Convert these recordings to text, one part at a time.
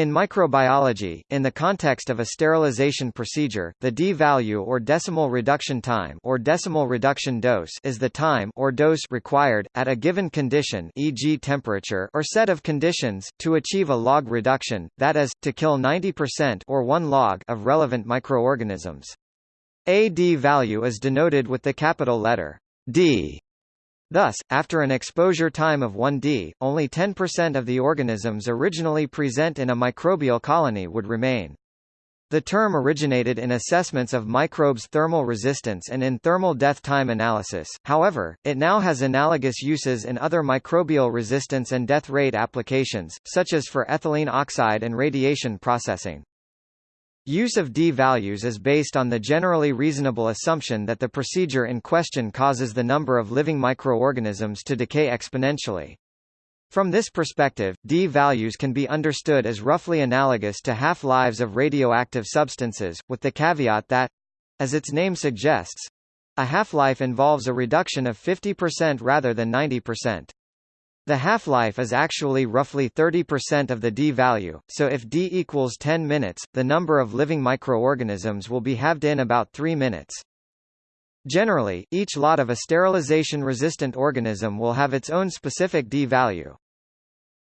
In microbiology, in the context of a sterilization procedure, the d-value or decimal reduction time or decimal reduction dose is the time or dose required at a given condition, e.g. temperature or set of conditions to achieve a log reduction, that is to kill 90% or 1 log of relevant microorganisms. A d-value is denoted with the capital letter D Thus, after an exposure time of 1D, only 10% of the organisms originally present in a microbial colony would remain. The term originated in assessments of microbes' thermal resistance and in thermal death time analysis, however, it now has analogous uses in other microbial resistance and death rate applications, such as for ethylene oxide and radiation processing. Use of d-values is based on the generally reasonable assumption that the procedure in question causes the number of living microorganisms to decay exponentially. From this perspective, d-values can be understood as roughly analogous to half-lives of radioactive substances, with the caveat that—as its name suggests—a half-life involves a reduction of 50% rather than 90%. The half-life is actually roughly 30% of the d-value, so if d equals 10 minutes, the number of living microorganisms will be halved in about 3 minutes. Generally, each lot of a sterilization-resistant organism will have its own specific d-value.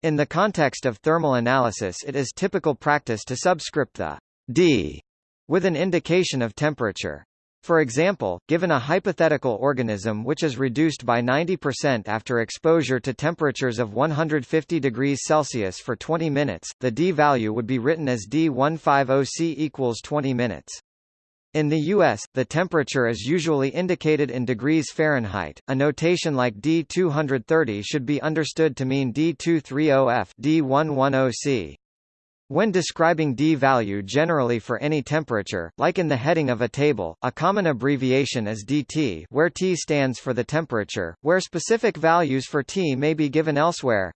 In the context of thermal analysis it is typical practice to subscript the d with an indication of temperature. For example, given a hypothetical organism which is reduced by 90% after exposure to temperatures of 150 degrees Celsius for 20 minutes, the d-value would be written as D150C equals 20 minutes. In the US, the temperature is usually indicated in degrees Fahrenheit. A notation like D230 should be understood to mean D230F D110C. When describing d-value generally for any temperature, like in the heading of a table, a common abbreviation is dt where T stands for the temperature, where specific values for T may be given elsewhere.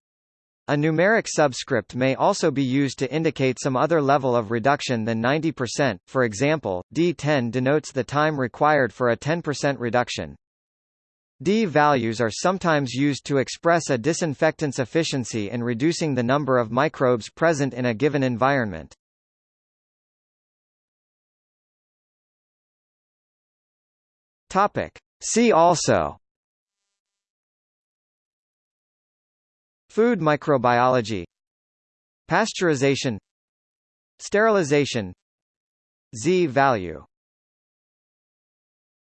A numeric subscript may also be used to indicate some other level of reduction than 90%, for example, D10 denotes the time required for a 10% reduction. D-values are sometimes used to express a disinfectant's efficiency in reducing the number of microbes present in a given environment. Topic. See also Food microbiology Pasteurization Sterilization Z-value